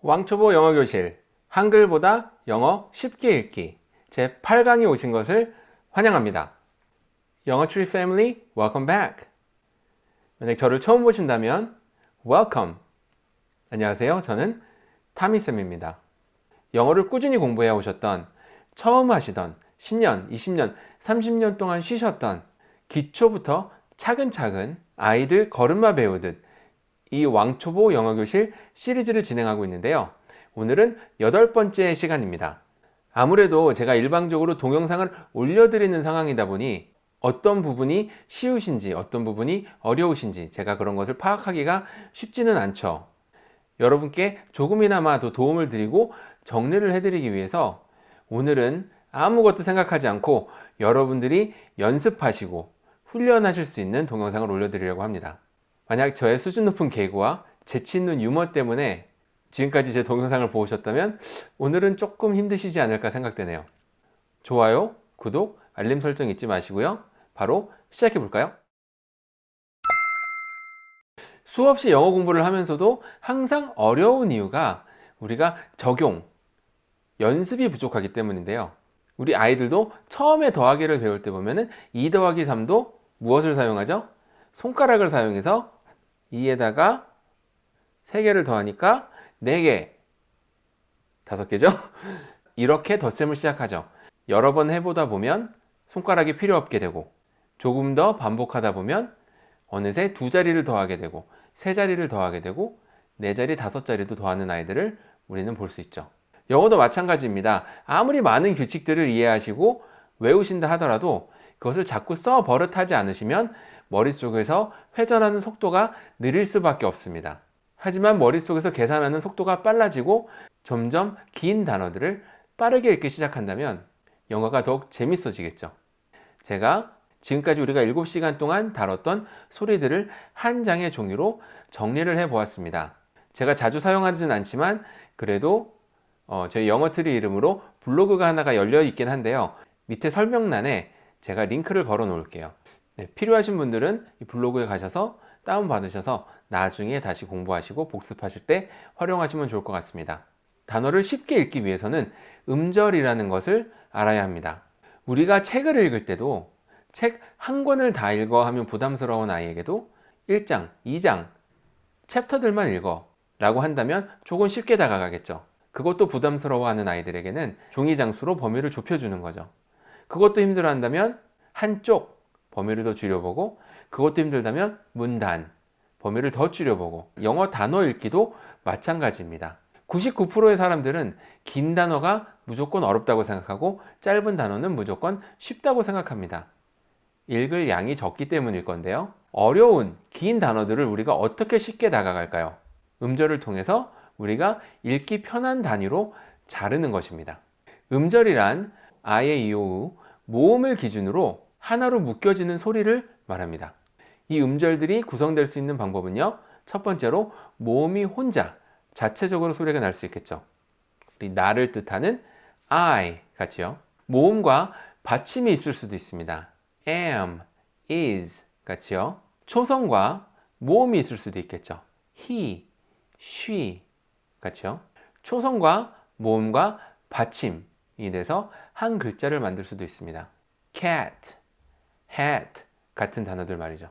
왕초보 영어교실 한글보다 영어 쉽게 읽기 제 8강에 오신 것을 환영합니다. 영어 트리 family welcome back 만약 저를 처음 보신다면 welcome 안녕하세요. 저는 타미쌤입니다. 영어를 꾸준히 공부해 오셨던 처음 하시던 10년, 20년, 30년 동안 쉬셨던 기초부터 차근차근 아이들 걸음마 배우듯 이 왕초보 영어교실 시리즈를 진행하고 있는데요. 오늘은 여덟 번째 시간입니다. 아무래도 제가 일방적으로 동영상을 올려드리는 상황이다 보니 어떤 부분이 쉬우신지 어떤 부분이 어려우신지 제가 그런 것을 파악하기가 쉽지는 않죠. 여러분께 조금이나마 더 도움을 드리고 정리를 해드리기 위해서 오늘은 아무것도 생각하지 않고 여러분들이 연습하시고 훈련하실 수 있는 동영상을 올려드리려고 합니다. 만약 저의 수준 높은 개그와 재치 있는 유머 때문에 지금까지 제 동영상을 보셨다면 오늘은 조금 힘드시지 않을까 생각되네요. 좋아요, 구독, 알림 설정 잊지 마시고요. 바로 시작해 볼까요? 수없이 영어 공부를 하면서도 항상 어려운 이유가 우리가 적용, 연습이 부족하기 때문인데요. 우리 아이들도 처음에 더하기를 배울 때 보면 은 2 더하기 3도 무엇을 사용하죠? 손가락을 사용해서 2에다가 3개를 더하니까 4개. 5개죠? 이렇게 덧셈을 시작하죠. 여러 번 해보다 보면 손가락이 필요 없게 되고 조금 더 반복하다 보면 어느새 두 자리를 더하게 되고 세 자리를 더하게 되고 네 자리, 다섯 자리도 더하는 아이들을 우리는 볼 수 있죠. 영어도 마찬가지입니다. 아무리 많은 규칙들을 이해하시고 외우신다 하더라도 그것을 자꾸 써 버릇하지 않으시면 머릿속에서 회전하는 속도가 느릴 수밖에 없습니다. 하지만 머릿속에서 계산하는 속도가 빨라지고 점점 긴 단어들을 빠르게 읽기 시작한다면 영어가 더욱 재밌어지겠죠. 제가 지금까지 우리가 7시간 동안 다뤘던 소리들을 한 장의 종이로 정리를 해 보았습니다. 제가 자주 사용하지는 않지만 그래도 어, 저희 영어트리 이름으로 블로그가 하나가 열려 있긴 한데요. 밑에 설명란에 제가 링크를 걸어 놓을게요. 네, 필요하신 분들은 이 블로그에 가셔서 다운받으셔서 나중에 다시 공부하시고 복습하실 때 활용하시면 좋을 것 같습니다. 단어를 쉽게 읽기 위해서는 음절이라는 것을 알아야 합니다. 우리가 책을 읽을 때도 책 한 권을 다 읽어 하면 부담스러운 아이에게도 1장, 2장, 챕터들만 읽어 라고 한다면 조금 쉽게 다가가겠죠. 그것도 부담스러워하는 아이들에게는 종이 장수로 범위를 좁혀주는 거죠. 그것도 힘들어 한다면 한쪽 범위를 더 줄여보고 그것도 힘들다면 문단 범위를 더 줄여보고 영어 단어 읽기도 마찬가지입니다. 99%의 사람들은 긴 단어가 무조건 어렵다고 생각하고 짧은 단어는 무조건 쉽다고 생각합니다. 읽을 양이 적기 때문일 건데요. 어려운 긴 단어들을 우리가 어떻게 쉽게 다가갈까요? 음절을 통해서 우리가 읽기 편한 단위로 자르는 것입니다. 음절이란 아의 이오우 모음을 기준으로 하나로 묶여지는 소리를 말합니다. 이 음절들이 구성될 수 있는 방법은요. 첫 번째로 모음이 혼자 자체적으로 소리가 날 수 있겠죠. 우리 나를 뜻하는 I 같이요. 모음과 받침이 있을 수도 있습니다. am, is 같이요. 초성과 모음이 있을 수도 있겠죠. he, she 같이요. 초성과 모음과 받침이 돼서 한 글자를 만들 수도 있습니다. cat, hat 같은 단어들 말이죠.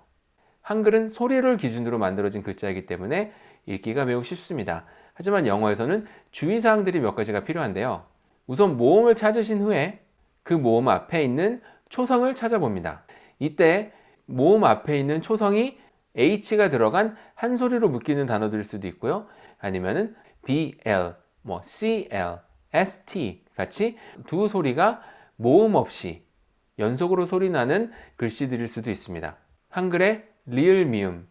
한글은 소리를 기준으로 만들어진 글자이기 때문에 읽기가 매우 쉽습니다. 하지만 영어에서는 주의사항들이 몇 가지가 필요한데요. 우선 모음을 찾으신 후에 그 모음 앞에 있는 초성을 찾아봅니다. 이때 모음 앞에 있는 초성이 H가 들어간 한 소리로 묶이는 단어들일 수도 있고요. 아니면은 BL, 뭐 CL, ST 같이 두 소리가 모음 없이 연속으로 소리나는 글씨들일 수도 있습니다. 한글의 리을 미음,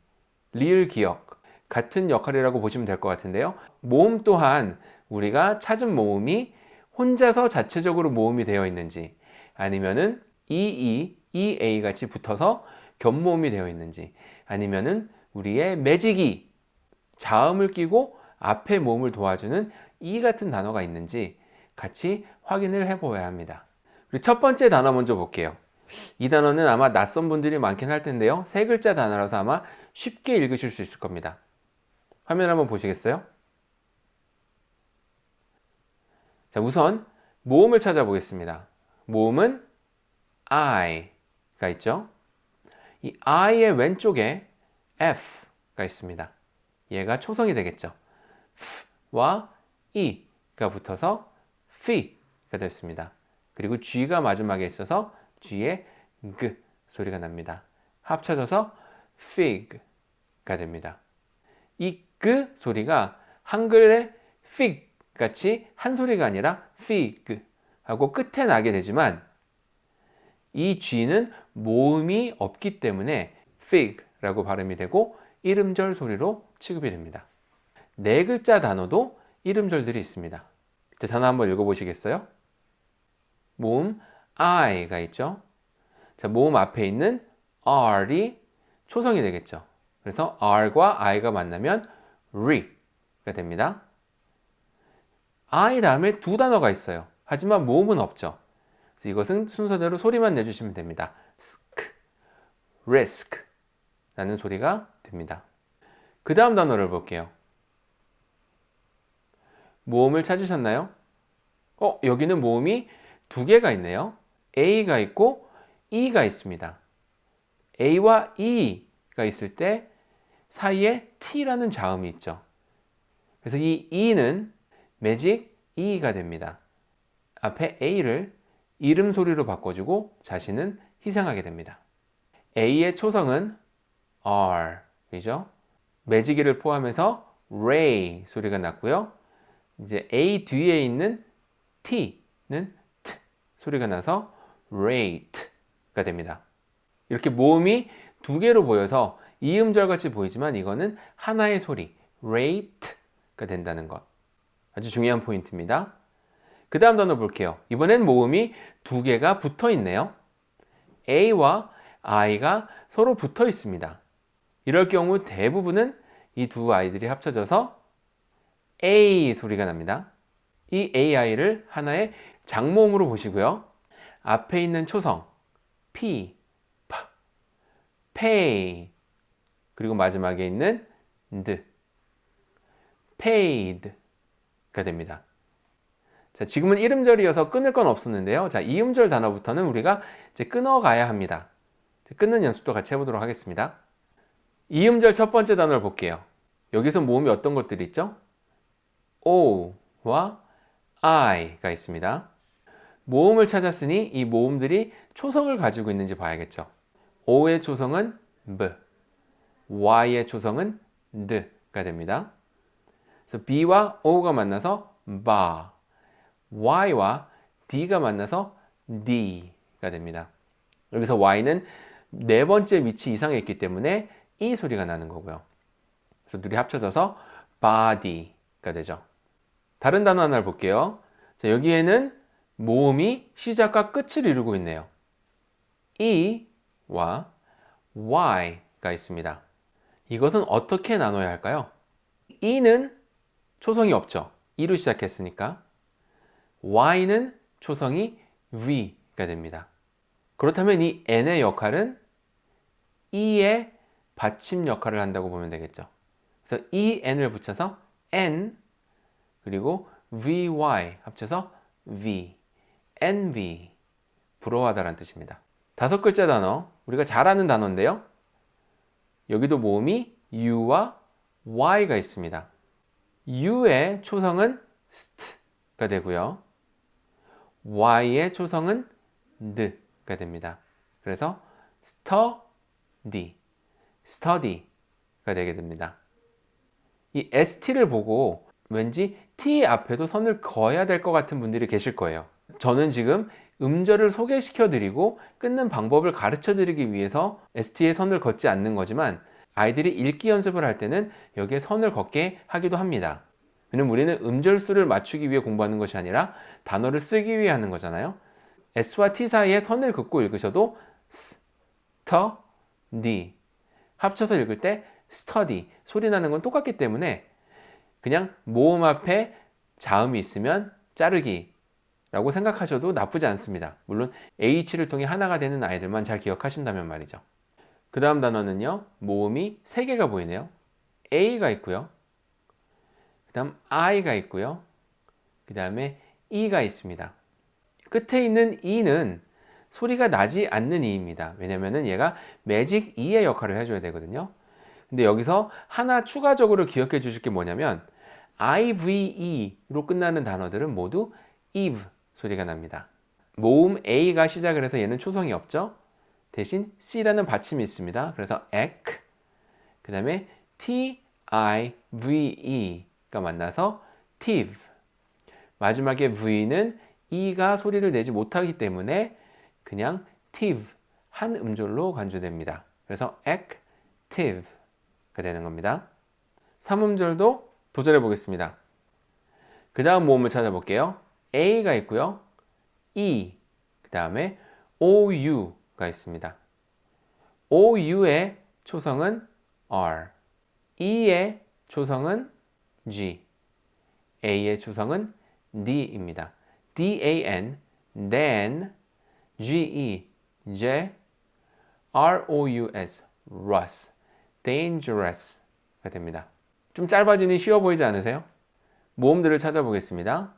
리을 기억 같은 역할이라고 보시면 될 것 같은데요. 모음 또한 우리가 찾은 모음이 혼자서 자체적으로 모음이 되어 있는지 아니면은 EE, EA 같이 붙어서 겹모음이 되어 있는지 아니면은 우리의 매직이 자음을 끼고 앞에 모음을 도와주는 E 같은 단어가 있는지 같이 확인을 해 보아야 합니다. 첫 번째 단어 먼저 볼게요. 이 단어는 아마 낯선 분들이 많긴 할 텐데요. 세 글자 단어라서 아마 쉽게 읽으실 수 있을 겁니다. 화면 한번 보시겠어요? 자, 우선 모음을 찾아보겠습니다. 모음은 I가 있죠. 이 I의 왼쪽에 F가 있습니다. 얘가 초성이 되겠죠. F와 E가 붙어서 F가 됐습니다. 그리고 G가 마지막에 있어서 G에 G 소리가 납니다. 합쳐져서 fig가 됩니다. 이 G 소리가 한글의 fig 같이 한 소리가 아니라 fig 하고 끝에 나게 되지만 이 G는 모음이 없기 때문에 fig라고 발음이 되고 이름절 소리로 취급이 됩니다. 네 글자 단어도 이름절들이 있습니다. 단어 한번 읽어보시겠어요? 모음 I가 있죠. 자, 모음 앞에 있는 R이 초성이 되겠죠. 그래서 R과 I가 만나면 RE가 됩니다. I 다음에 두 단어가 있어요. 하지만 모음은 없죠. 그래서 이것은 순서대로 소리만 내주시면 됩니다. sk, risk 라는 소리가 됩니다. 그 다음 단어를 볼게요. 모음을 찾으셨나요? 어, 여기는 모음이 두 개가 있네요. A가 있고 E가 있습니다. A와 E가 있을 때 사이에 T라는 자음이 있죠. 그래서 이 E는 매직 E가 됩니다. 앞에 A를 이름 소리로 바꿔주고 자신은 희생하게 됩니다. A의 초성은 R이죠. 매직이를 포함해서 Ray 소리가 났고요. 이제 A 뒤에 있는 T는 소리가 나서 rate가 됩니다. 이렇게 모음이 두 개로 보여서 이음절 같이 보이지만 이거는 하나의 소리 rate가 된다는 것 아주 중요한 포인트입니다. 그 다음 단어 볼게요. 이번엔 모음이 두 개가 붙어 있네요. A와 I가 서로 붙어 있습니다. 이럴 경우 대부분은 이 두 아이들이 합쳐져서 A 소리가 납니다. 이 AI를 하나의 장모음으로 보시고요. 앞에 있는 초성 P, P, pay 그리고 마지막에 있는 d, paid가 됩니다. 자, 지금은 이름절이어서 끊을 건 없었는데요. 자, 이음절 단어부터는 우리가 이제 끊어가야 합니다. 끊는 연습도 같이 해보도록 하겠습니다. 이음절 첫 번째 단어를 볼게요. 여기서 모음이 어떤 것들이 있죠? O와 I가 있습니다. 모음을 찾았으니 이 모음들이 초성을 가지고 있는지 봐야겠죠. O의 초성은 B, Y의 초성은 D가 됩니다. 그래서 B와 O가 만나서 바, Y와 D가 만나서 D가 됩니다. 여기서 Y는 네 번째 밑이 이상에 있기 때문에 이 소리가 나는 거고요. 그래서 둘이 합쳐져서 body가 되죠. 다른 단어 하나를 볼게요. 자, 여기에는 모음이 시작과 끝을 이루고 있네요. E와 Y가 있습니다. 이것은 어떻게 나눠야 할까요? E는 초성이 없죠. E로 시작했으니까. Y는 초성이 V가 됩니다. 그렇다면 이 N의 역할은 E의 받침 역할을 한다고 보면 되겠죠. 그래서 EN을 붙여서 N 그리고 VY 합쳐서 V envy 부러워하다라는 뜻입니다. 다섯 글자 단어 우리가 잘 아는 단어인데요. 여기도 모음이 U와 Y가 있습니다. U의 초성은 st가 되고요. Y의 초성은 d가 됩니다. 그래서 study, study가 되게 됩니다. 이 st를 보고 왠지 t 앞에도 선을 그어야 될 것 같은 분들이 계실 거예요. 저는 지금 음절을 소개시켜 드리고 끊는 방법을 가르쳐 드리기 위해서 ST에 선을 걷지 않는 거지만 아이들이 읽기 연습을 할 때는 여기에 선을 걷게 하기도 합니다. 왜냐면 우리는 음절 수를 맞추기 위해 공부하는 것이 아니라 단어를 쓰기 위해 하는 거잖아요. S와 T 사이에 선을 긋고 읽으셔도 S, T, D 합쳐서 읽을 때 study 소리 나는 건 똑같기 때문에 그냥 모음 앞에 자음이 있으면 자르기 라고 생각하셔도 나쁘지 않습니다. 물론 H를 통해 하나가 되는 아이들만 잘 기억하신다면 말이죠. 그 다음 단어는요. 모음이 3개가 보이네요. A가 있고요. 그 다음 I가 있고요. 그 다음에 E가 있습니다. 끝에 있는 E는 소리가 나지 않는 E입니다. 왜냐면은 얘가 매직 E의 역할을 해줘야 되거든요. 근데 여기서 하나 추가적으로 기억해 주실 게 뭐냐면 IVE로 끝나는 단어들은 모두 eve 소리가 납니다. 모음 A가 시작을 해서 얘는 초성이 없죠. 대신 C라는 받침이 있습니다. 그래서 ec 그 다음에 T-I-V-E가 만나서 tive 마지막에 V는 E가 소리를 내지 못하기 때문에 그냥 tive 한 음절로 간주됩니다. 그래서 active가 되는 겁니다. 3음절도 도전해 보겠습니다. 그 다음 모음을 찾아볼게요. A가 있고요. E, 그 다음에 OU가 있습니다. OU의 초성은 R, E의 초성은 G, A의 초성은 D입니다. D-A-N, then, G-E, J, R-O-U-S, rus, dangerous가 됩니다. 좀 짧아지니 쉬워 보이지 않으세요? 모음들을 찾아보겠습니다.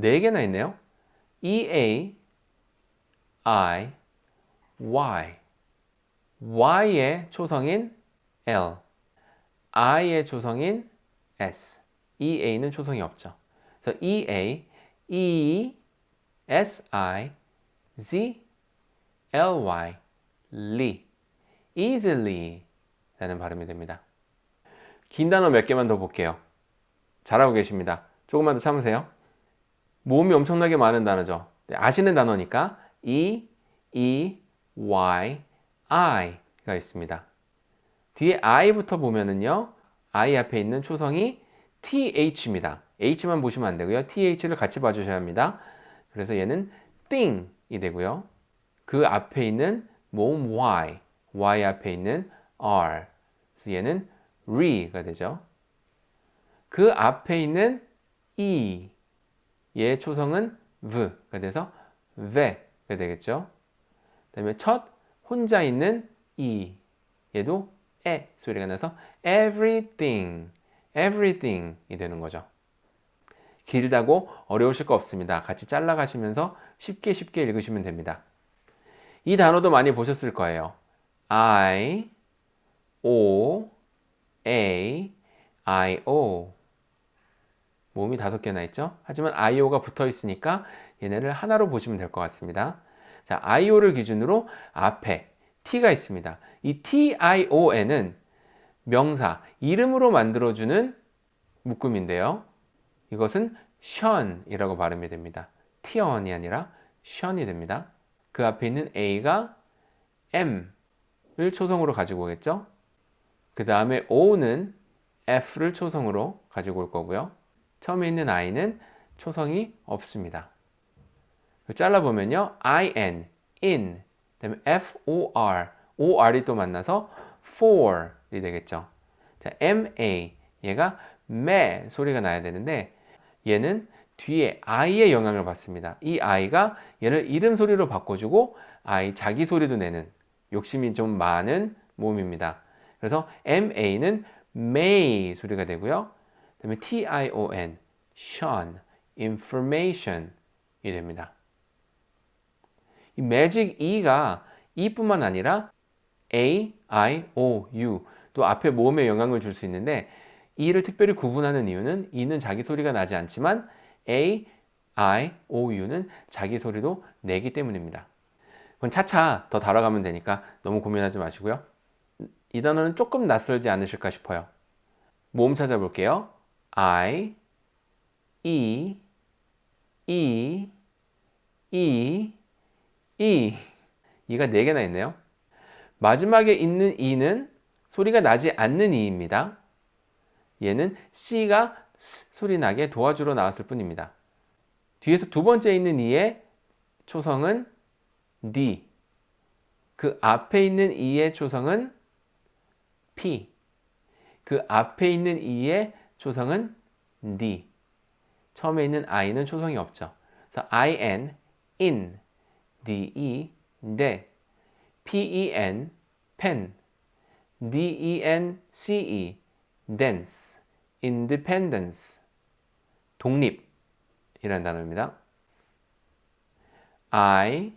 네 개나 있네요. E-A, I, Y. Y의 초성인 L, I의 초성인 S, EA는 초성이 없죠. 그래서 EA, E, S, I, Z, L, Y, ly, easily 라는 발음이 됩니다. 긴 단어 몇 개만 더 볼게요. 잘하고 계십니다. 조금만 더 참으세요. 모음이 엄청나게 많은 단어죠. 네, 아시는 단어니까 E, E, Y, I가 있습니다. 뒤에 I부터 보면은요. I 앞에 있는 초성이 TH입니다. H만 보시면 안 되고요. TH를 같이 봐주셔야 합니다. 그래서 얘는 thing이 되고요. 그 앞에 있는 모음 Y, Y 앞에 있는 R. 그래서 얘는 re가 되죠. 그 앞에 있는 E, 얘의 초성은 V가 돼서 ve가 되겠죠. 그 다음에 첫 혼자 있는 E, 얘도 에 소리가 나서 everything, everything이 되는 거죠. 길다고 어려우실 거 없습니다. 같이 잘라가시면서 쉽게 쉽게 읽으시면 됩니다. 이 단어도 많이 보셨을 거예요. I, O, A, I, O 모음이 다섯 개나 있죠? 하지만 IO가 붙어 있으니까 얘네를 하나로 보시면 될 것 같습니다. 자, IO를 기준으로 앞에 T가 있습니다. 이 TION은 명사, 이름으로 만들어주는 묶음인데요. 이것은 션 이라고 발음이 됩니다. 티언이 아니라 션이 됩니다. 그 앞에 있는 A가 M을 초성으로 가지고 오겠죠. 그 다음에 O는 F를 초성으로 가지고 올 거고요. 처음에 있는 I는 초성이 없습니다. 잘라보면요. IN, in, 그 다음에 FOR, OR이 또 만나서 for이 되겠죠. 자, MA, 얘가 매 소리가 나야 되는데 얘는 뒤에 I의 영향을 받습니다. 이 I가 얘를 이름 소리로 바꿔주고 I 자기 소리도 내는 욕심이 좀 많은 모음입니다. 그래서 MA는 may 소리가 되고요. 그 다음에 TION, shun, information이 됩니다. 이 magic E가 E뿐만 아니라 A, I, O, U 또 앞에 모음에 영향을 줄 수 있는데 E를 특별히 구분하는 이유는 E는 자기 소리가 나지 않지만 A, I, O, U는 자기 소리도 내기 때문입니다. 그건 차차 더 다뤄가면 되니까 너무 고민하지 마시고요. 이 단어는 조금 낯설지 않으실까 싶어요. 모음 찾아볼게요. I, E, E, E, E. 이가 4개나 있네요. 마지막에 있는 E는 소리가 나지 않는 E입니다. 얘는 C가 S 소리 나게 도와주러 나왔을 뿐입니다. 뒤에서 두 번째 있는 E의 초성은 D. 그 앞에 있는 E의 초성은 P. 그 앞에 있는 E의 초성은 D. 처음에 있는 I는 초성이 없죠. 그래서 IN, in, DE, 네, PEN, pen, DENCE, dance, independence, 독립, 이라는 단어입니다. I,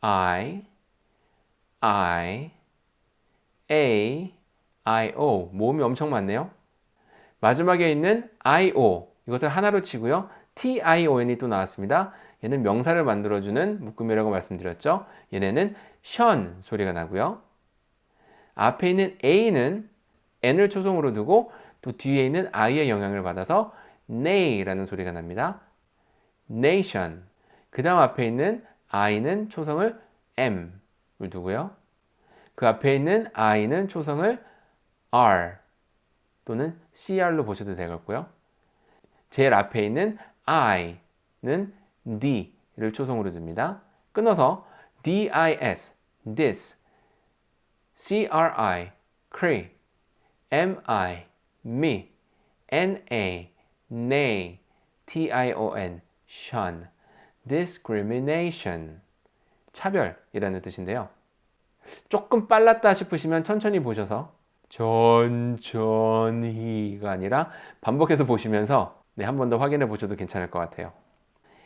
I, I, A, I, O. 모음이 엄청 많네요. 마지막에 있는 I, O. 이것을 하나로 치고요. T, I, O, N이 또 나왔습니다. 얘는 명사를 만들어주는 묶음이라고 말씀드렸죠. 얘네는 션 소리가 나고요. 앞에 있는 A는 N을 초성으로 두고 또 뒤에 있는 I의 영향을 받아서 nay라는 소리가 납니다. nation. 그 다음 앞에 있는 I는 초성을 M을 두고요. 그 앞에 있는 I는 초성을 R 또는 CR로 보셔도 되겠고요. 제일 앞에 있는 I는 D를 초성으로 둡니다. 끊어서 DIS, this, CRI, cree, MI, me, NA, nay, tion, shun, discrimination, 차별이라는 뜻인데요. 조금 빨랐다 싶으시면 천천히 보셔서 천천히가 아니라 반복해서 보시면서 네, 한 번 더 확인해 보셔도 괜찮을 것 같아요.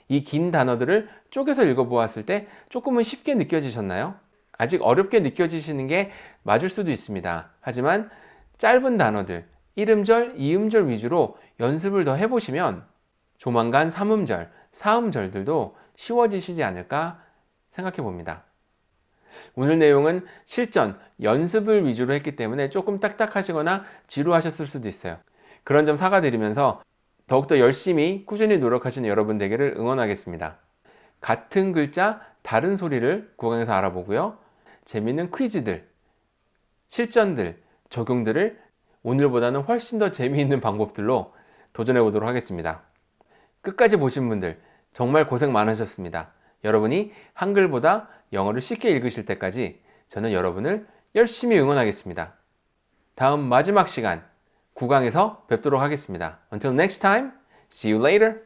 이 긴 단어들을 쪼개서 읽어보았을 때 조금은 쉽게 느껴지셨나요? 아직 어렵게 느껴지시는 게 맞을 수도 있습니다. 하지만 짧은 단어들, 1음절, 2음절 위주로 연습을 더 해보시면 조만간 3음절, 4음절들도 쉬워지시지 않을까 생각해 봅니다. 오늘 내용은 실전, 연습을 위주로 했기 때문에 조금 딱딱하시거나 지루하셨을 수도 있어요. 그런 점 사과드리면서 더욱더 열심히 꾸준히 노력하시는 여러분 되기를 응원하겠습니다. 같은 글자, 다른 소리를 구강에서 알아보고요. 재미있는 퀴즈들, 실전들, 적용들을 오늘보다는 훨씬 더 재미있는 방법들로 도전해 보도록 하겠습니다. 끝까지 보신 분들 정말 고생 많으셨습니다. 여러분이 한글보다 영어를 쉽게 읽으실 때까지 저는 여러분을 열심히 응원하겠습니다. 다음 마지막 시간 9강에서 뵙도록 하겠습니다. Until next time, see you later.